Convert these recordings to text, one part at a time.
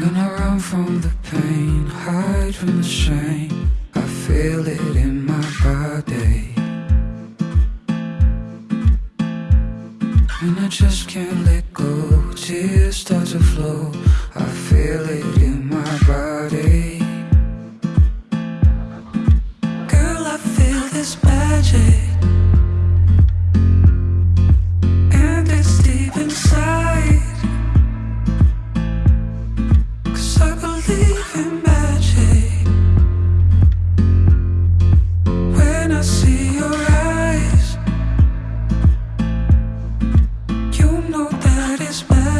Gonna run from the pain, hide from the shame. I feel it in my body. And I just can't let go, tears start to flow. I feel it in my body. Girl, I feel this magic.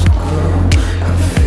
I